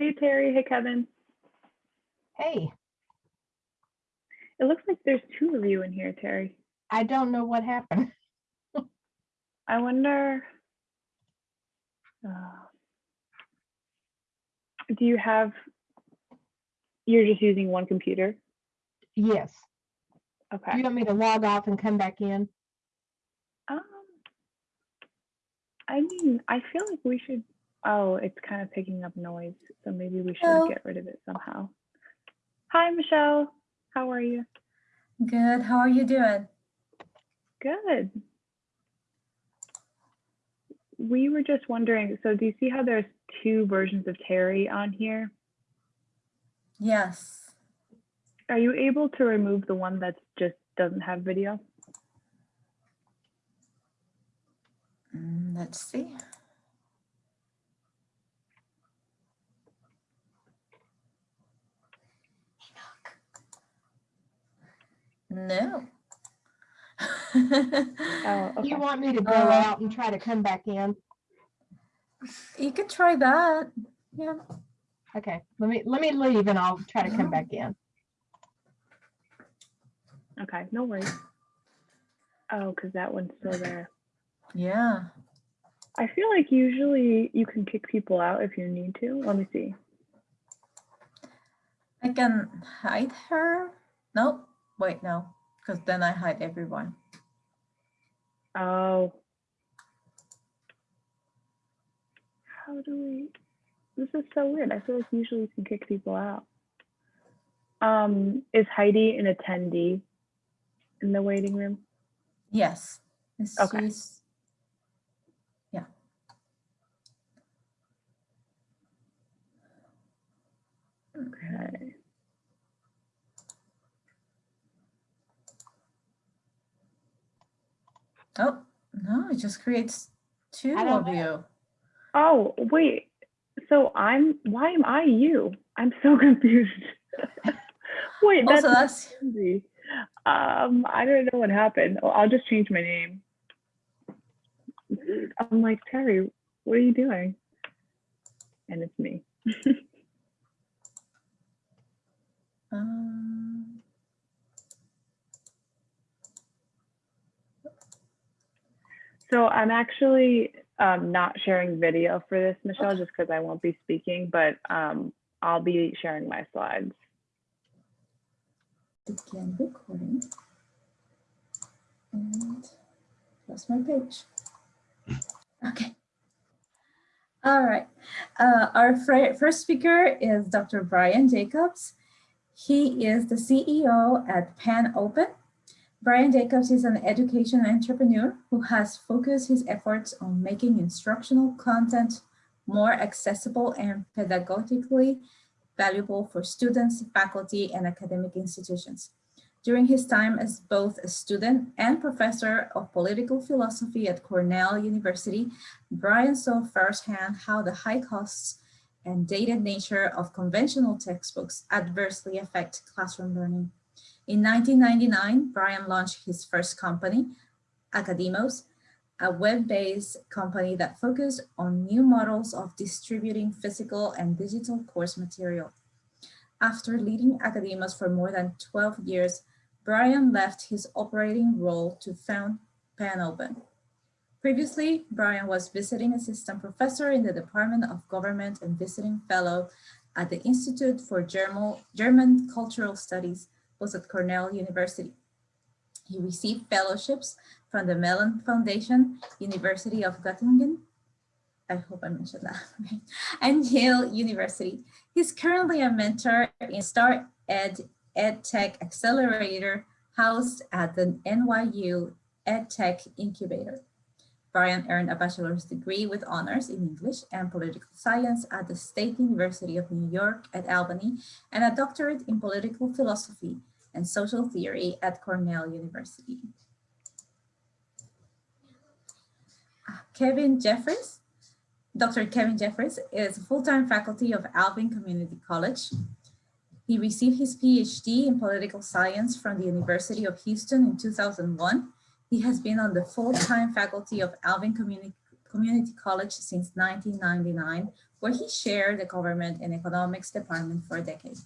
Hey, Terry. Hey, Kevin. Hey, It looks like there's two of you in here, Terry. I don't know what happened. I wonder. uh, do you have? You're just using one computer. Yes. Do Okay. you want me to log off and come back in? Um. I mean, I feel like we should. Oh, it's kind of picking up noise, so maybe we should Hello. get rid of it somehow. Hi, Michelle. How are you? Good. How are you doing? Good. We were just wondering, so do you see how there's two versions of Terry on here? Yes. Are you able to remove the one that just doesn't have video? Mm, let's see. No. Oh, okay. you want me to go Uh, out and try to come back in? you could try that. Yeah. Okay, let me, let me leave and I'll try to come back in. Okay, no worries. Oh, because that one's still there. Yeah. I feel like usually you can kick people out if you need to. Let me see. I can hide her. No, wait, no, because then I hide everyone. Oh. How do we? This is so weird. I feel like usually you can kick people out. Um, is Heidi an attendee in the waiting room? Yes. It's Okay. she's- Yeah. Okay. Oh, no, it just creates two I don't of you. Oh, wait. So I'm, why am I you? I'm so confused. wait, that's Also, that's crazy. Um, I don't know what happened. Oh, I'll just change my name. I'm like, Terry, what are you doing? And it's me. um, So I'm actually um, not sharing video for this, Michelle, just because I won't be speaking, but um, I'll be sharing my slides. begin recording. And that's my page. Okay. All right. Uh, our fir- first speaker is Dr. Brian Jacobs. He is the CEO at PanOpen. Brian Jacobs is an education entrepreneur who has focused his efforts on making instructional content more accessible and pedagogically valuable for students, faculty, and academic institutions. During his time as both a student and professor of political philosophy at Cornell University, Brian saw firsthand how the high costs and dated nature of conventional textbooks adversely affect classroom learning. In 1999, Brian launched his first company, Akademos, a web-based company that focused on new models of distributing physical and digital course material. After leading Akademos for more than 12 years, Brian left his operating role to found PanOpen. Previously, Brian was visiting assistant professor in the Department of Government and visiting fellow at the Institute for German, German Cultural Studies, was at Cornell University. He received fellowships from the Mellon Foundation, University of Göttingen, I hope I mentioned that, and Yale University. He's currently a mentor in Star Ed EdTech Accelerator housed at the NYU EdTech Incubator. Brian earned a bachelor's degree with honors in English and political science at the State University of New York at Albany and a doctorate in political philosophy and social theory at Cornell University. Kevin Jeffries. Dr. Kevin Jeffries is full-time faculty of Alvin Community College. He received his PhD in political science from the University of Houston in 2001. He has been on the full-time faculty of Alvin Community, Community College since 1999, where he chaired the government and economics department for a decade.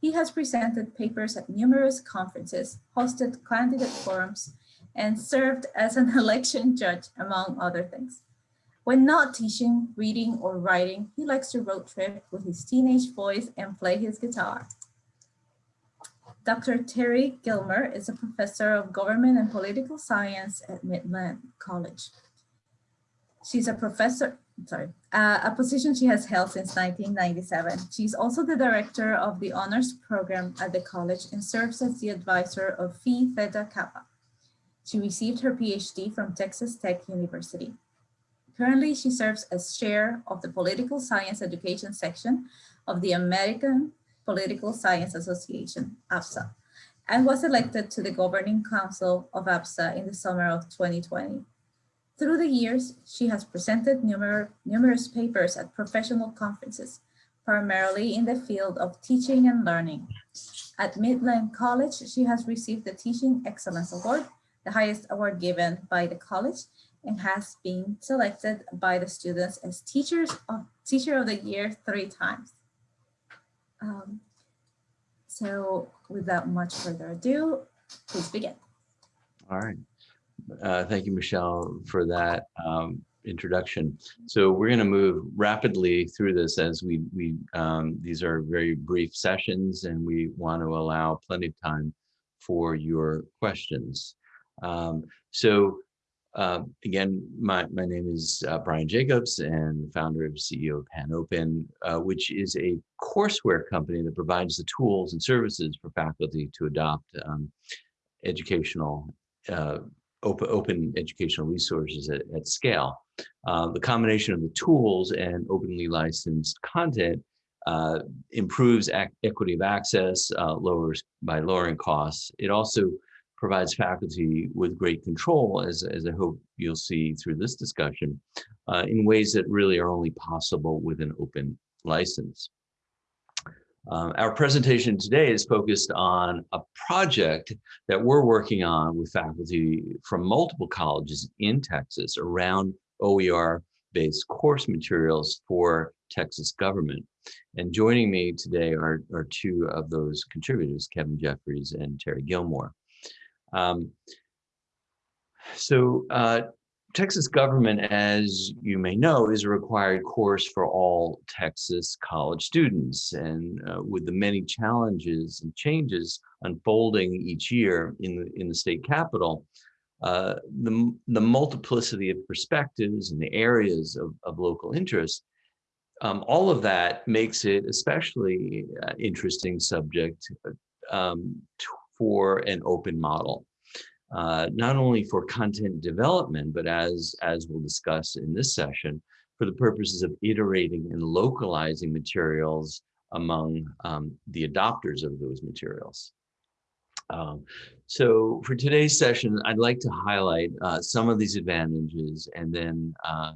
He has presented papers at numerous conferences, hosted candidate forums, and served as an election judge, among other things. When not teaching, reading, or writing, he likes to road trip with his teenage boys and play his guitar. Dr. Terry Gilmer is a professor of government and political science at Midland College. She's a professor, sorry, uh, a position she has held since 1997. She's also the director of the honors program at the college and serves as the advisor of Phi Theta Kappa. She received her PhD from Texas Tech University. Currently, she serves as chair of the Political Science Education section of the American Political Science Association, APSA, and was elected to the governing council of APSA in the summer of 2020. Through the years, she has presented numer numerous papers at professional conferences, primarily in the field of teaching and learning. At Midland College, she has received the Teaching Excellence Award, the highest award given by the college, and has been selected by the students as teachers of teacher of the year three times. Um, so without much further ado, please begin. All right. Uh, thank you, Michelle, for that um, introduction. So we're going to move rapidly through this as we, we um, these are very brief sessions and we want to allow plenty of time for your questions. Um, so uh, again, my, my name is uh, Brian Jacobs and founder and CEO of PanOpen, uh, which is a courseware company that provides the tools and services for faculty to adopt um, educational, uh, open, open educational resources at, at scale. Uh, the combination of the tools and openly licensed content uh, improves equity of access, lowers by lowering costs. It also provides faculty with great control, as, as I hope you'll see through this discussion, uh, in ways that really are only possible with an open license. Um, our presentation today is focused on a project that we're working on with faculty from multiple colleges in Texas around OER-based course materials for Texas government. And joining me today are, are two of those contributors, Kevin Jeffries and Terry Gilmer. Um, so uh, Texas government, as you may know, is a required course for all Texas college students. And uh, with the many challenges and changes unfolding each year in the, in the state capital, uh, the, the multiplicity of perspectives and the areas of, of local interest, um, all of that makes it especially uh, interesting subject um, for an open model, uh, not only for content development, but as, as we'll discuss in this session, for the purposes of iterating and localizing materials among um, the adopters of those materials. Um, so for today's session, I'd like to highlight uh, some of these advantages and then uh,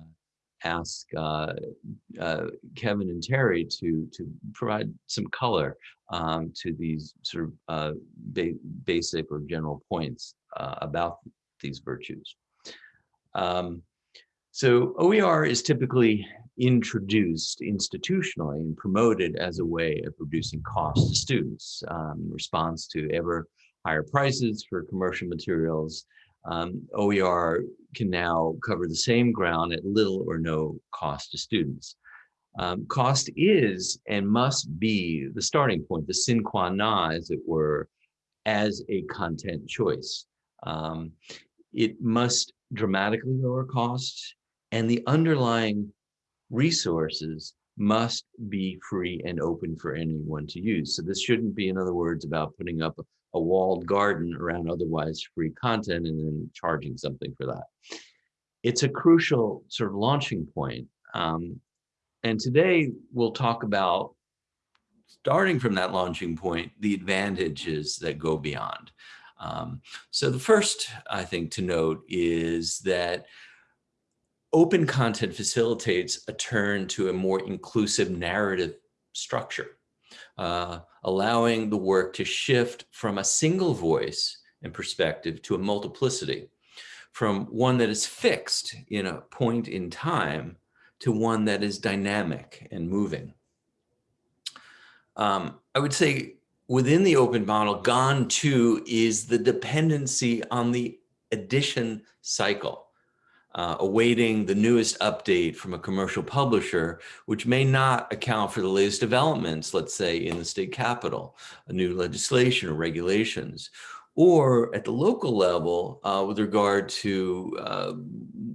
ask uh, uh, Kevin and Terry to to provide some color um, to these sort of uh, ba basic or general points uh, about these virtues. Um, so OER is typically introduced institutionally and promoted as a way of reducing costs to students um, in response to ever higher prices for commercial materials um, OER can now cover the same ground at little or no cost to students. Um, cost is and must be the starting point, the sine qua non, as it were, as a content choice. Um, it must dramatically lower costs and the underlying resources must be free and open for anyone to use. So this shouldn't be, in other words, about putting up a walled garden around otherwise free content and then charging something for that. It's a crucial sort of launching point. Um, and today we'll talk about, starting from that launching point, the advantages that go beyond. Um, so the first, I think, to note is that open content facilitates a turn to a more inclusive narrative structure uh, allowing the work to shift from a single voice and perspective to a multiplicity, from one that is fixed in a point in time to one that is dynamic and moving. Um, I would say within the open model, gone too is the dependency on the edition cycle, uh, awaiting the newest update from a commercial publisher, which may not account for the latest developments, let's say in the state capitol, a new legislation or regulations, or at the local level uh, with regard to uh,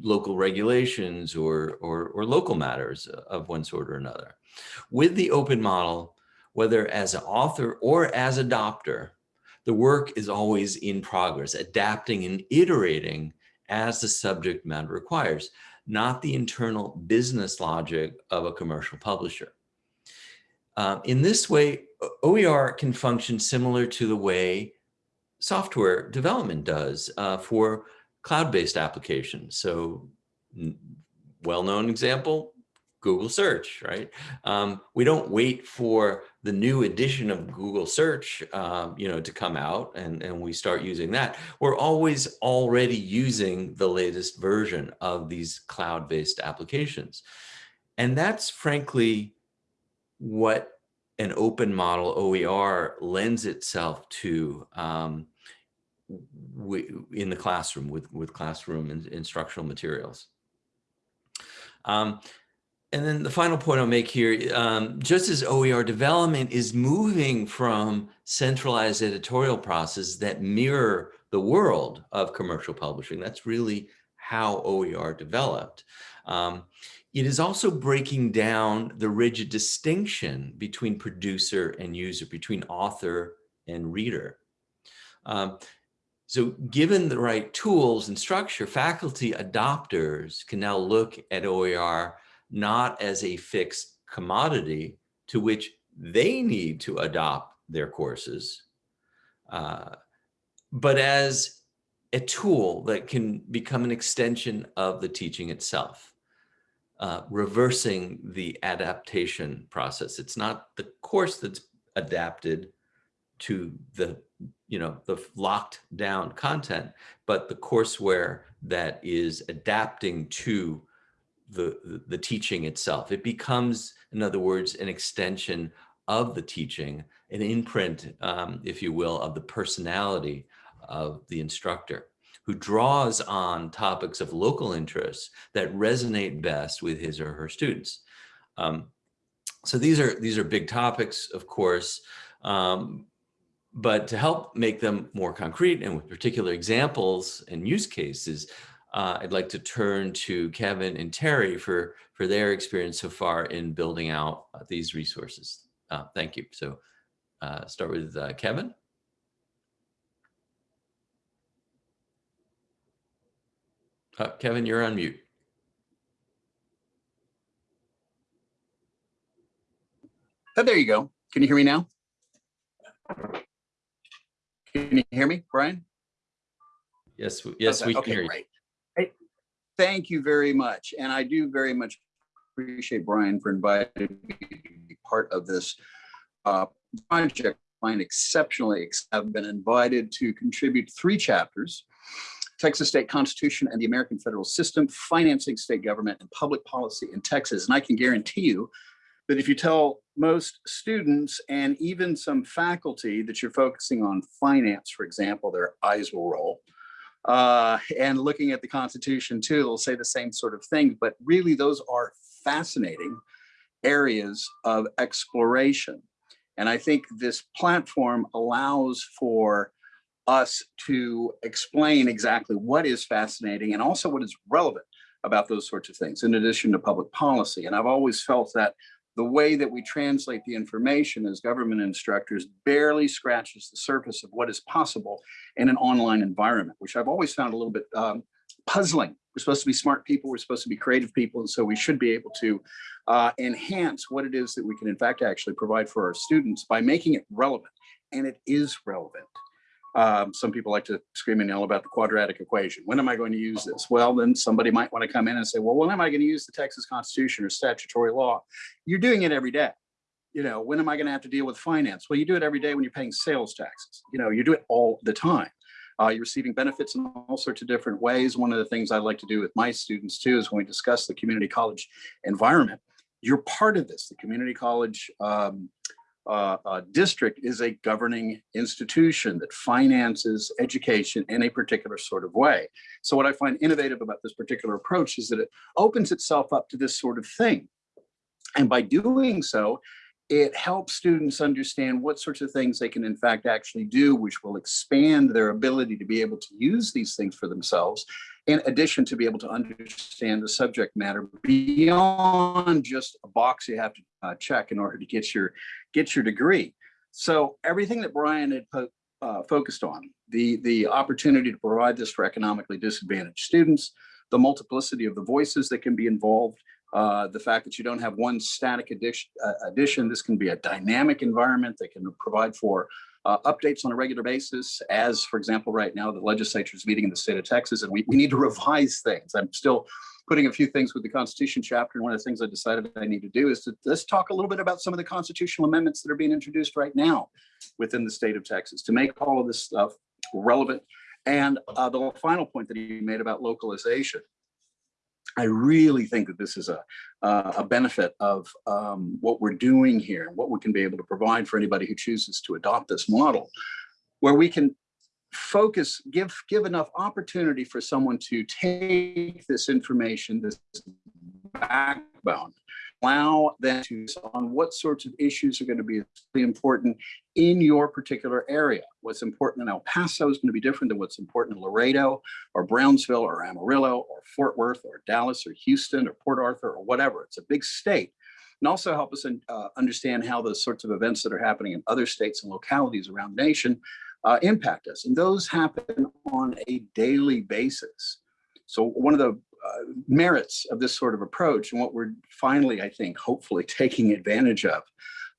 local regulations or, or, or local matters of one sort or another. With the open model, whether as an author or as adopter, the work is always in progress, adapting and iterating as the subject matter requires, not the internal business logic of a commercial publisher. Uh, in this way, OER can function similar to the way software development does uh, for cloud-based applications. So well-known example, Google search, right? Um, we don't wait for the new edition of Google search, um, you know, to come out and, and we start using that. We're always already using the latest version of these cloud-based applications. And that's frankly what an open model OER lends itself to um, in the classroom with, with classroom instructional materials. Um, and then the final point I'll make here, um, just as OER development is moving from centralized editorial process that mirror the world of commercial publishing, that's really how OER developed. Um, it is also breaking down the rigid distinction between producer and user, between author and reader. Um, so given the right tools and structure, faculty adopters can now look at OER not as a fixed commodity to which they need to adopt their courses, uh, but as a tool that can become an extension of the teaching itself, uh, reversing the adaptation process. It's not the course that's adapted to the, you know, the locked down content, but the courseware that is adapting to the, the, teaching itself. It becomes, in other words, an extension of the teaching, an imprint, um, if you will, of the personality of the instructor who draws on topics of local interest that resonate best with his or her students. Um, so these are these are big topics, of course, um, but to help make them more concrete and with particular examples and use cases, uh, I'd like to turn to Kevin and Terry for, for their experience so far in building out uh, these resources. Uh, thank you. So uh, start with uh, Kevin. Uh, Kevin, you're on mute. Oh, there you go. Can you hear me now? Can you hear me, Brian? Yes, yes, we can okay, hear you. Great thank you very much. And I do very much appreciate Brian for inviting me to be part of this uh, project. Find exceptionally, I've been invited to contribute three chapters, Texas State Constitution and the American Federal System, Financing State Government and Public Policy in Texas. And I can guarantee you that if you tell most students and even some faculty that you're focusing on finance, for example, their eyes will roll uh, and looking at the Constitution too, they'll say the same sort of thing, but really those are fascinating areas of exploration. And I think this platform allows for us to explain exactly what is fascinating and also what is relevant about those sorts of things, in addition to public policy. And I've always felt that the way that we translate the information as government instructors barely scratches the surface of what is possible in an online environment, which I've always found a little bit um, puzzling. We're supposed to be smart people, we're supposed to be creative people, and so we should be able to uh, enhance what it is that we can in fact actually provide for our students by making it relevant. And it is relevant. Um, some people like to scream and yell about the quadratic equation. When am I going to use this? Well, then somebody might want to come in and say, well, when am I going to use the Texas Constitution or statutory law? You're doing it every day. You know, when am I going to have to deal with finance? Well, you do it every day when you're paying sales taxes. You know, you do it all the time. Uh, you're receiving benefits in all sorts of different ways. One of the things I like to do with my students too is when we discuss the community college environment, you're part of this. The community college um, uh, uh, district is a governing institution that finances education in a particular sort of way. So what I find innovative about this particular approach is that it opens itself up to this sort of thing. And by doing so, it helps students understand what sorts of things they can in fact actually do, which will expand their ability to be able to use these things for themselves, in addition to be able to understand the subject matter beyond just a box you have to uh, check in order to get your, get your degree. So everything that Brian had uh, focused on, the, the opportunity to provide this for economically disadvantaged students, the multiplicity of the voices that can be involved, uh, the fact that you don't have one static addition, uh, addition, this can be a dynamic environment that can provide for uh, updates on a regular basis. As, for example, right now, the legislature is meeting in the state of Texas, and we, we need to revise things. I'm still putting a few things with the Constitution chapter, and one of the things I decided I need to do is to let's talk a little bit about some of the constitutional amendments that are being introduced right now within the state of Texas to make all of this stuff relevant. And uh, the final point that he made about localization. I really think that this is a, uh, a benefit of um, what we're doing here and what we can be able to provide for anybody who chooses to adopt this model, where we can focus, give, give enough opportunity for someone to take this information, this backbone, allow them to on what sorts of issues are going to be important in your particular area. What's important in El Paso is going to be different than what's important in Laredo or Brownsville or Amarillo or Fort Worth or Dallas or Houston or Port Arthur or whatever. It's a big state. And also help us uh, understand how those sorts of events that are happening in other states and localities around the nation uh, impact us. And those happen on a daily basis. So one of the uh, merits of this sort of approach and what we're finally, I think, hopefully taking advantage of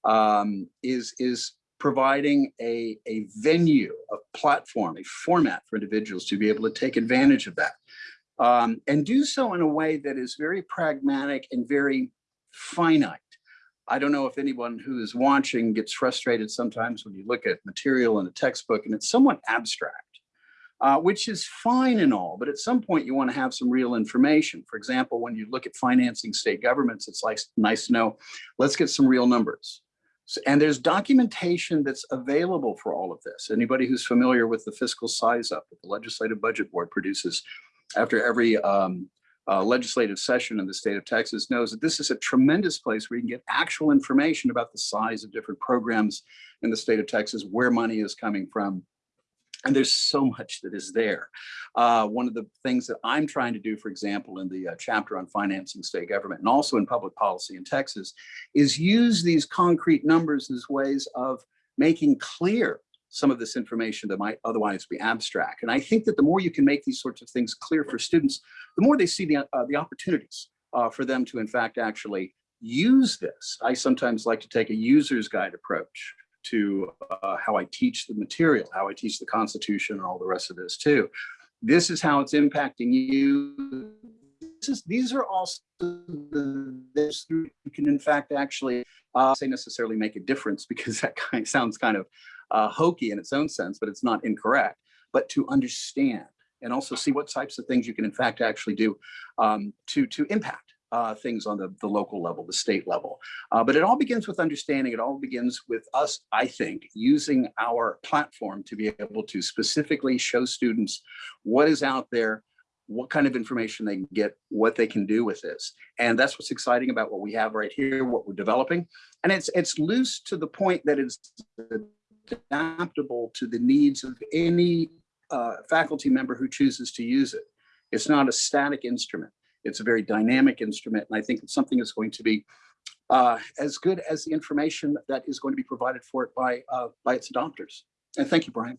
um, is, is providing a, a venue, a platform, a format for individuals to be able to take advantage of that. Um, and do so in a way that is very pragmatic and very finite. I don't know if anyone who is watching gets frustrated sometimes when you look at material in a textbook and it's somewhat abstract, uh, which is fine and all, but at some point you want to have some real information. For example, when you look at financing state governments, it's like nice to know, let's get some real numbers. So, and there's documentation that's available for all of this. Anybody who's familiar with the fiscal size up that the Legislative Budget Board produces after every um, uh, legislative session in the state of Texas knows that this is a tremendous place where you can get actual information about the size of different programs in the state of Texas, where money is coming from. And there's so much that is there. Uh, one of the things that I'm trying to do, for example, in the uh, chapter on financing state government and also in public policy in Texas, is use these concrete numbers as ways of making clear some of this information that might otherwise be abstract. And I think that the more you can make these sorts of things clear for students, the more they see the, uh, the opportunities uh, for them to, in fact, actually use this. I sometimes like to take a user's guide approach to uh, how I teach the material, how I teach the Constitution and all the rest of this too. This is how it's impacting you. This is, these are also the, this you can in fact actually uh, say necessarily make a difference because that kind of sounds kind of uh, hokey in its own sense, but it's not incorrect, but to understand and also see what types of things you can in fact actually do um, to, to impact uh, things on the, the local level, the state level. Uh, but it all begins with understanding. It all begins with us, I think, using our platform to be able to specifically show students what is out there, what kind of information they can get, what they can do with this. And that's what's exciting about what we have right here, what we're developing. And it's, it's loose to the point that it's adaptable to the needs of any uh, faculty member who chooses to use it. It's not a static instrument. It's a very dynamic instrument. And I think it's something that's going to be uh, as good as the information that is going to be provided for it by, uh, by its adopters. And thank you, Brian.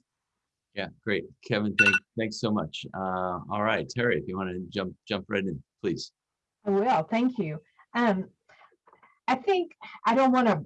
Yeah, great. Kevin, thank, thanks so much. Uh, all right, Terry, if you want to jump, jump right in, please. I will, thank you. Um, I think I don't want to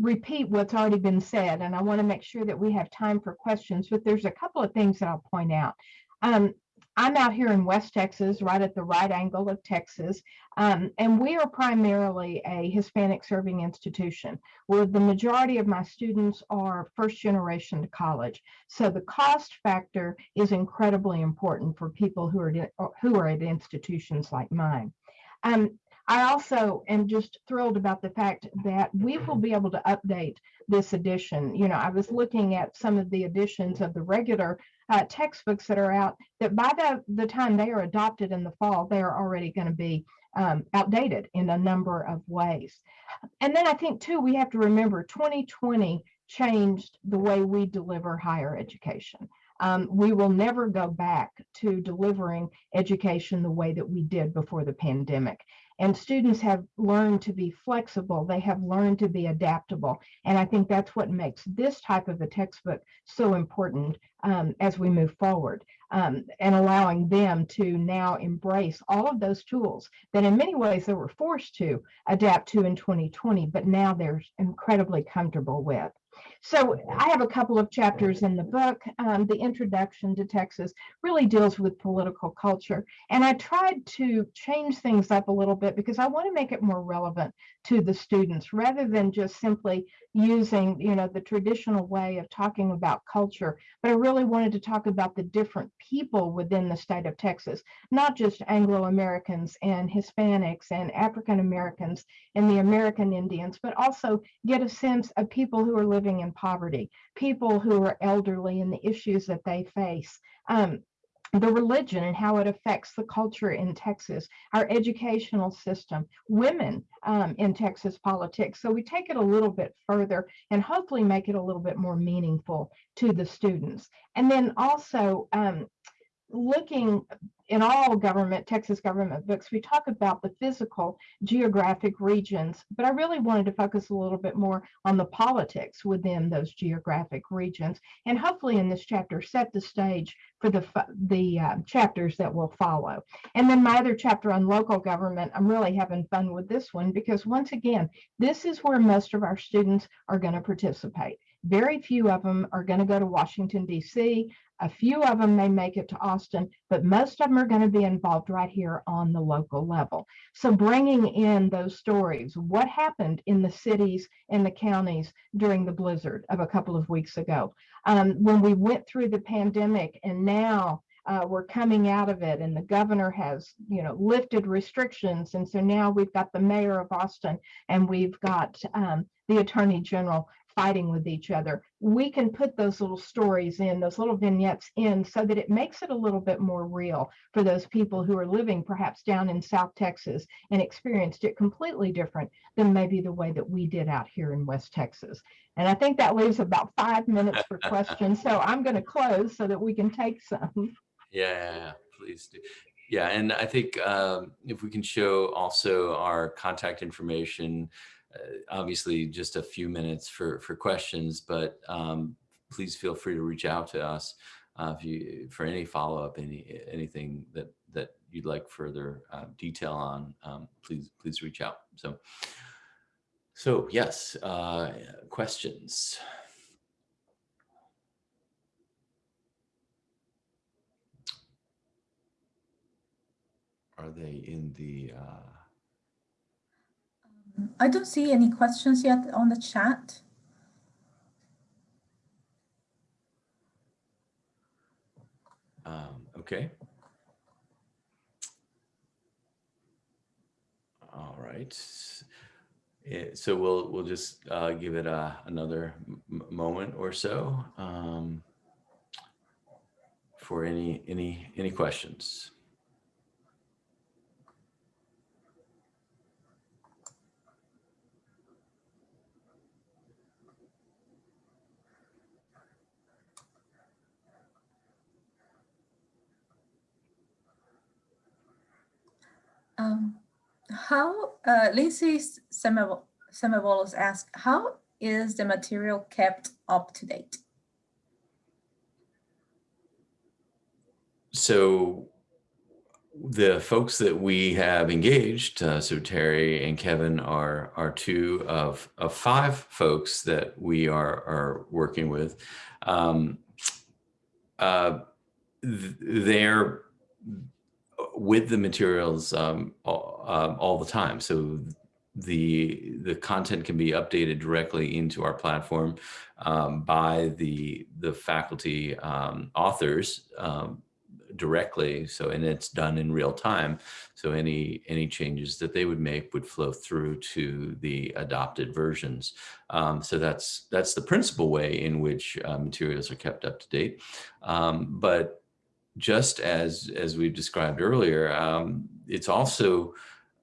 repeat what's already been said, and I want to make sure that we have time for questions, but there's a couple of things that I'll point out. Um, I'm out here in West Texas, right at the right angle of Texas, um, and we are primarily a Hispanic serving institution where the majority of my students are first generation to college. So the cost factor is incredibly important for people who are, who are at institutions like mine. Um, I also am just thrilled about the fact that we will be able to update this edition. You know, I was looking at some of the editions of the regular uh, textbooks that are out that by the, the time they are adopted in the fall, they are already going to be um, outdated in a number of ways. And then I think too, we have to remember 2020 changed the way we deliver higher education. Um, we will never go back to delivering education the way that we did before the pandemic. And students have learned to be flexible. They have learned to be adaptable. And I think that's what makes this type of a textbook so important um, as we move forward um, and allowing them to now embrace all of those tools that in many ways they were forced to adapt to in 2020, but now they're incredibly comfortable with. So I have a couple of chapters in the book. Um, the introduction to Texas really deals with political culture. And I tried to change things up a little bit because I want to make it more relevant to the students rather than just simply using, you know, the traditional way of talking about culture. But I really wanted to talk about the different people within the state of Texas, not just Anglo-Americans and Hispanics and African Americans and the American Indians, but also get a sense of people who are living in poverty, people who are elderly and the issues that they face. Um, the religion and how it affects the culture in Texas, our educational system, women um, in Texas politics. So we take it a little bit further and hopefully make it a little bit more meaningful to the students. And then also um, looking in all government, Texas government books, we talk about the physical geographic regions, but I really wanted to focus a little bit more on the politics within those geographic regions. And hopefully in this chapter, set the stage for the, the uh, chapters that will follow. And then my other chapter on local government, I'm really having fun with this one because once again, this is where most of our students are going to participate. Very few of them are going to go to Washington, D.C. A few of them may make it to Austin, but most of them are going to be involved right here on the local level. So bringing in those stories, what happened in the cities and the counties during the blizzard of a couple of weeks ago, um, when we went through the pandemic and now uh, we're coming out of it and the governor has you know lifted restrictions and so now we've got the mayor of austin and we've got um, the attorney general fighting with each other. We can put those little stories in, those little vignettes in, so that it makes it a little bit more real for those people who are living perhaps down in South Texas and experienced it completely different than maybe the way that we did out here in West Texas. And I think that leaves about five minutes for questions. So I'm going to close so that we can take some. Yeah, please do. Yeah, and I think um, if we can show also our contact information, obviously just a few minutes for, for questions, but um, please feel free to reach out to us uh, if you for any follow-up, any anything that that you'd like further uh, detail on, um, please please reach out. So, so yes, uh, questions. Are they in the uh, I don't see any questions yet on the chat. Um, okay. All right. So we'll we'll just uh, give it a, another moment or so um, for any any any questions. Um, how, uh, Lindsay Semavolos asked, how is the material kept up to date? So the folks that we have engaged, uh, so Terry and Kevin are are two of of five folks that we are are working with. Um, uh, they're with the materials um, all, um, all the time. So the the content can be updated directly into our platform um, by the the faculty um, authors um, directly. So and it's done in real time. So any any changes that they would make would flow through to the adopted versions. Um, so that's that's the principal way in which uh, materials are kept up to date. But just as as we've described earlier, um, it's also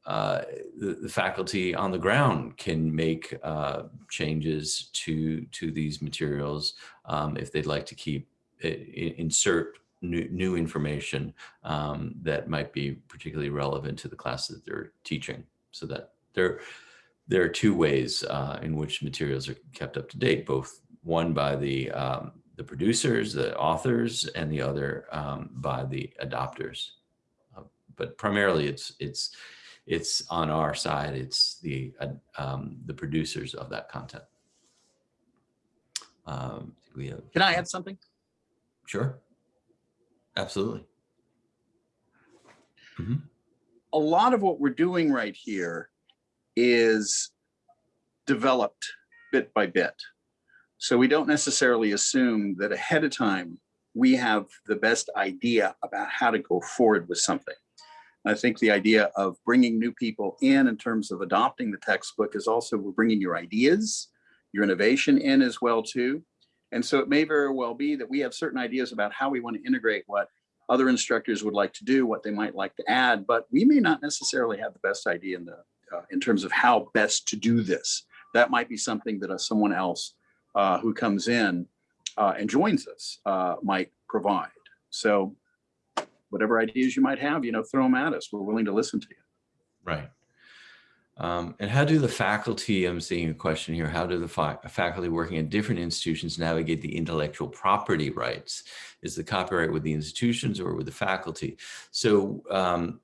uh, the, the, faculty on the ground can make uh, changes to to these materials um, if they'd like to keep insert new, new information um, that might be particularly relevant to the class that they're teaching. So that there there are two ways uh, in which materials are kept up to date, both one by the um, the producers, the authors, and the other um, by the adopters. Uh, but primarily, it's it's it's on our side. It's the uh, um, the producers of that content. Um, we have, Can I add something? Sure. Absolutely. Mm -hmm. A lot of what we're doing right here is developed bit by bit. So we don't necessarily assume that ahead of time we have the best idea about how to go forward with something. I think the idea of bringing new people in in terms of adopting the textbook is also we're bringing your ideas, your innovation in as well too. And so it may very well be that we have certain ideas about how we want to integrate what other instructors would like to do, what they might like to add, but we may not necessarily have the best idea in the uh, in terms of how best to do this. That might be something that uh, someone else uh, who comes in uh, and joins us uh, might provide. So whatever ideas you might have, you know, throw them at us. We're willing to listen to you. Right. Um, and how do the faculty, I'm seeing a question here, how do the fa faculty working at different institutions navigate the intellectual property rights? Is the copyright with the institutions or with the faculty? So um,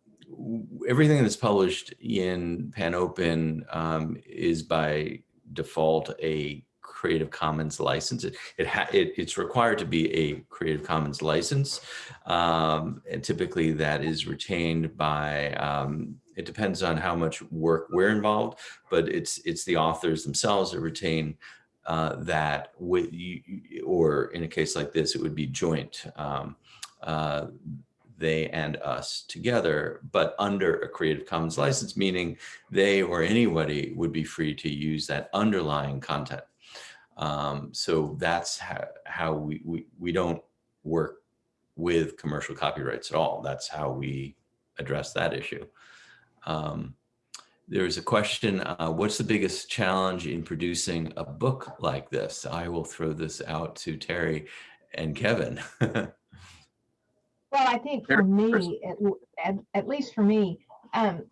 everything that's published in PanOpen um, is by default a Creative Commons license. It, it, it, it's required to be a Creative Commons license. Um, and typically that is retained by, um, it depends on how much work we're involved, but it's, it's the authors themselves that retain uh, that with you, or in a case like this, it would be joint. Um, uh, they and us together, but under a Creative Commons license, meaning they or anybody would be free to use that underlying content. Um, so that's how, how we, we, we don't work with commercial copyrights at all. That's how we address that issue. Um, there's a question, uh, what's the biggest challenge in producing a book like this? I will throw this out to Terry and Kevin. well, I think for me, at, at, at least for me, um,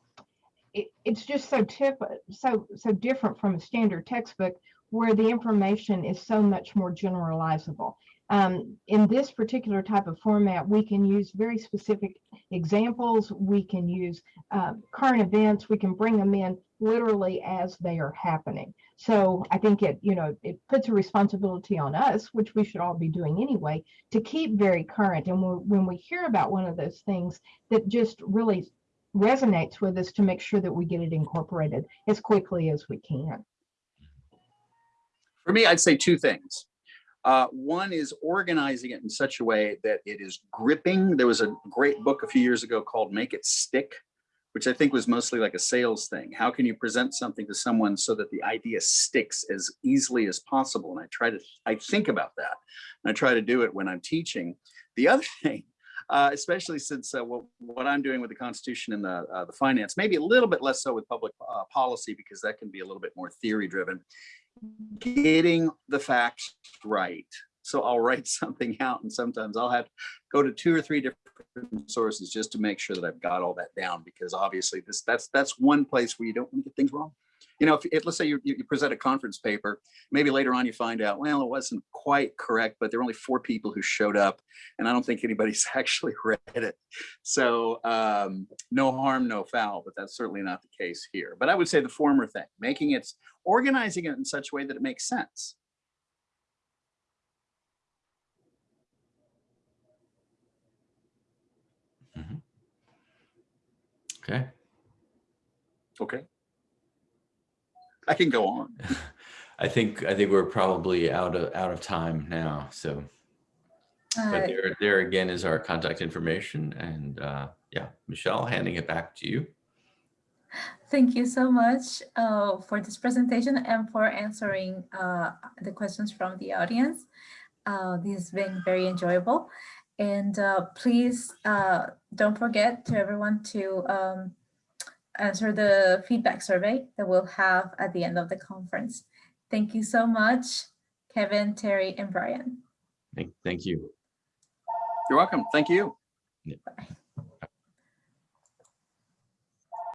it, it's just so tip, so so different from a standard textbook where the information is so much more generalizable. Um, in this particular type of format, we can use very specific examples. We can use uh, current events. We can bring them in literally as they are happening. So I think it, you know, it puts a responsibility on us, which we should all be doing anyway, to keep very current. And when we hear about one of those things that just really resonates with us to make sure that we get it incorporated as quickly as we can. For me, I'd say two things. Uh, one is organizing it in such a way that it is gripping. There was a great book a few years ago called Make It Stick, which I think was mostly like a sales thing. How can you present something to someone so that the idea sticks as easily as possible? And I try to, I think about that. And I try to do it when I'm teaching. The other thing, uh, especially since uh, what, what, I'm doing with the Constitution and the, uh, the finance, maybe a little bit less so with public uh, policy because that can be a little bit more theory driven, getting the facts right. So I'll write something out and sometimes I'll have to go to two or three different sources just to make sure that I've got all that down because obviously this that's that's one place where you don't want to get things wrong you know, if, if let's say you, you present a conference paper, maybe later on you find out, well, it wasn't quite correct, but there were only four people who showed up and I don't think anybody's actually read it. So um, no harm, no foul, but that's certainly not the case here. But I would say the former thing, making it, organizing it in such a way that it makes sense. Okay. Okay. I can go on. I think, I think we're probably out of, out of time now, so. Uh, But there, there again is our contact information and uh, yeah, Michelle, handing it back to you. Thank you so much uh, for this presentation and for answering uh, the questions from the audience. Uh, This has been very enjoyable. And uh, please uh, don't forget to everyone to um, Uh, answer the feedback survey that we'll have at the end of the conference. Thank you so much, Kevin, Terry, and Brian. Thank, thank you. You're welcome. Thank you. Bye.